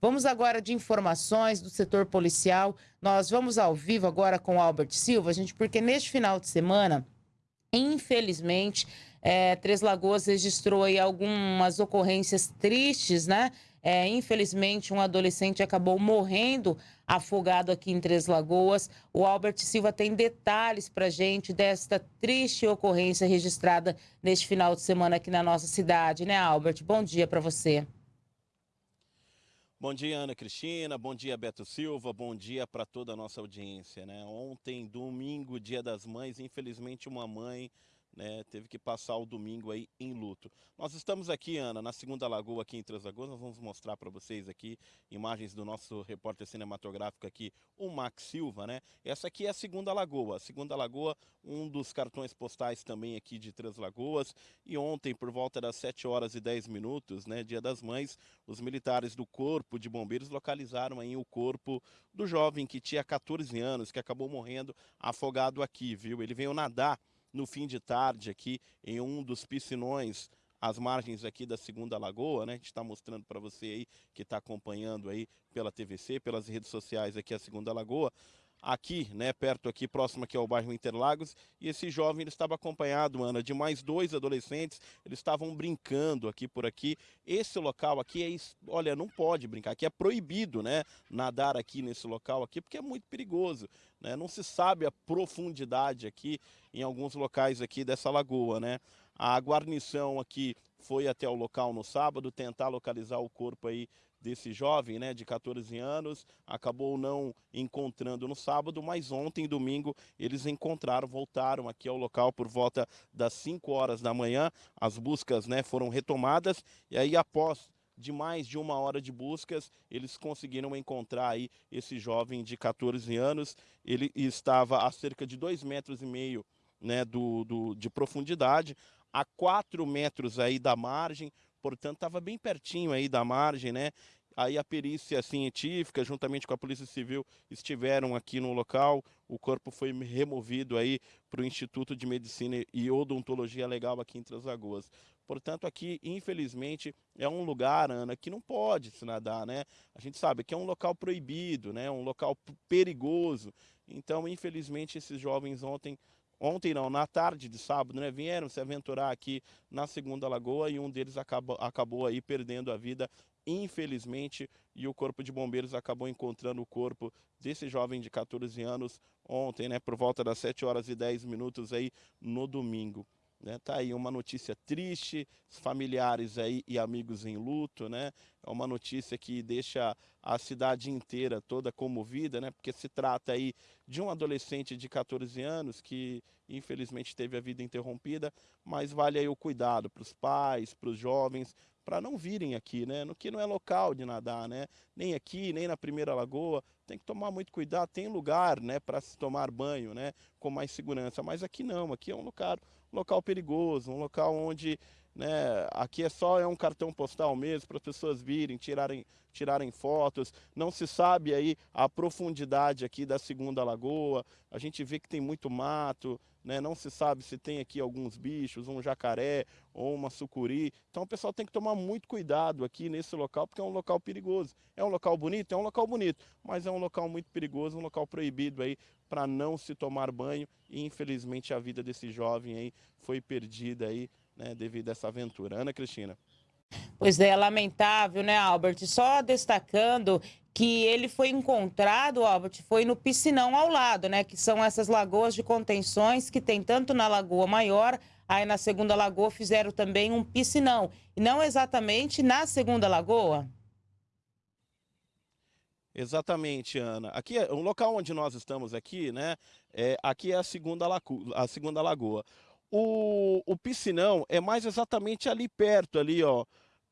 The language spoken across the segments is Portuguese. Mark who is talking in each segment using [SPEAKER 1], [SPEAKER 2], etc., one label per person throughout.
[SPEAKER 1] Vamos agora de informações do setor policial. Nós vamos ao vivo agora com o Albert Silva, gente, porque neste final de semana, infelizmente, é, Três Lagoas registrou aí algumas ocorrências tristes, né? É, infelizmente, um adolescente acabou morrendo afogado aqui em Três Lagoas. O Albert Silva tem detalhes para gente desta triste ocorrência registrada neste final de semana aqui na nossa cidade, né, Albert? Bom dia para você.
[SPEAKER 2] Bom dia, Ana Cristina. Bom dia, Beto Silva. Bom dia para toda a nossa audiência. Né? Ontem, domingo, dia das mães, infelizmente uma mãe né, teve que passar o domingo aí em luto. Nós estamos aqui, Ana, na Segunda Lagoa, aqui em Três Lagoas, nós vamos mostrar para vocês aqui imagens do nosso repórter cinematográfico aqui, o Max Silva, né? Essa aqui é a Segunda Lagoa, a Segunda Lagoa, um dos cartões postais também aqui de Três Lagoas, e ontem, por volta das 7 horas e 10 minutos, né, dia das mães, os militares do Corpo de Bombeiros localizaram aí o corpo do jovem que tinha 14 anos, que acabou morrendo afogado aqui, viu? Ele veio nadar no fim de tarde aqui em um dos piscinões às margens aqui da Segunda Lagoa, né? A gente está mostrando para você aí que está acompanhando aí pela TVC, pelas redes sociais aqui a Segunda Lagoa aqui, né, perto aqui, próximo aqui ao bairro Interlagos, e esse jovem ele estava acompanhado, Ana, de mais dois adolescentes, eles estavam brincando aqui por aqui. Esse local aqui é, olha, não pode brincar, aqui é proibido, né, nadar aqui nesse local aqui, porque é muito perigoso, né, não se sabe a profundidade aqui em alguns locais aqui dessa lagoa, né. A guarnição aqui foi até o local no sábado tentar localizar o corpo aí desse jovem, né, de 14 anos, acabou não encontrando no sábado, mas ontem, domingo, eles encontraram, voltaram aqui ao local por volta das 5 horas da manhã, as buscas, né, foram retomadas, e aí após de mais de uma hora de buscas, eles conseguiram encontrar aí esse jovem de 14 anos, ele estava a cerca de 2 metros e meio né, do, do, de profundidade, a 4 metros aí da margem, portanto estava bem pertinho aí da margem, né? Aí a perícia científica, juntamente com a Polícia Civil, estiveram aqui no local. O corpo foi removido aí para o Instituto de Medicina e Odontologia Legal aqui em Três Lagoas. Portanto, aqui, infelizmente, é um lugar, Ana, que não pode se nadar, né? A gente sabe que é um local proibido, né? Um local perigoso. Então, infelizmente, esses jovens ontem ontem não, na tarde de sábado, né, vieram se aventurar aqui na Segunda Lagoa e um deles acabou, acabou aí perdendo a vida, infelizmente, e o Corpo de Bombeiros acabou encontrando o corpo desse jovem de 14 anos ontem, né, por volta das 7 horas e 10 minutos aí no domingo. Né, tá aí uma notícia triste, familiares aí e amigos em luto, né? É uma notícia que deixa a cidade inteira toda comovida, né? Porque se trata aí de um adolescente de 14 anos que infelizmente teve a vida interrompida, mas vale aí o cuidado para os pais, para os jovens, para não virem aqui, né? No que não é local de nadar, né? Nem aqui, nem na primeira lagoa. Tem que tomar muito cuidado. Tem lugar, né, para se tomar banho, né, com mais segurança. Mas aqui não. Aqui é um local, um local perigoso, um local onde né? Aqui é só é um cartão postal mesmo para as pessoas virem, tirarem, tirarem fotos. Não se sabe aí a profundidade aqui da segunda lagoa. A gente vê que tem muito mato, né? Não se sabe se tem aqui alguns bichos, um jacaré ou uma sucuri. Então o pessoal tem que tomar muito cuidado aqui nesse local, porque é um local perigoso. É um local bonito? É um local bonito, mas é um local muito perigoso, um local proibido aí para não se tomar banho. E infelizmente a vida desse jovem aí foi perdida aí né, devido a essa aventura. Ana Cristina.
[SPEAKER 1] Pois é, lamentável, né, Albert? Só destacando que ele foi encontrado, Albert, foi no piscinão ao lado, né? Que são essas lagoas de contenções que tem tanto na Lagoa Maior, aí na Segunda Lagoa fizeram também um piscinão. E não exatamente na Segunda Lagoa?
[SPEAKER 2] Exatamente, Ana. Aqui, é, o local onde nós estamos aqui, né? É, aqui é a segunda, a segunda lagoa. O, o piscinão é mais exatamente ali perto, ali, ó,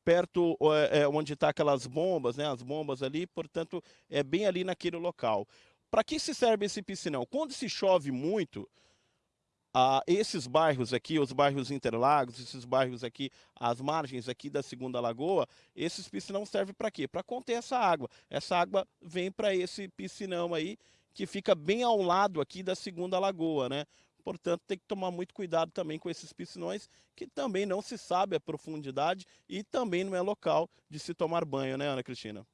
[SPEAKER 2] perto é, é, onde está aquelas bombas, né, as bombas ali, portanto, é bem ali naquele local. Para que se serve esse piscinão? Quando se chove muito, ah, esses bairros aqui, os bairros Interlagos, esses bairros aqui, as margens aqui da Segunda Lagoa, esses piscinão servem para quê? Para conter essa água. Essa água vem para esse piscinão aí, que fica bem ao lado aqui da Segunda Lagoa, né? Portanto, tem que tomar muito cuidado também com esses piscinões, que também não se sabe a profundidade e também não é local de se tomar banho, né, Ana Cristina?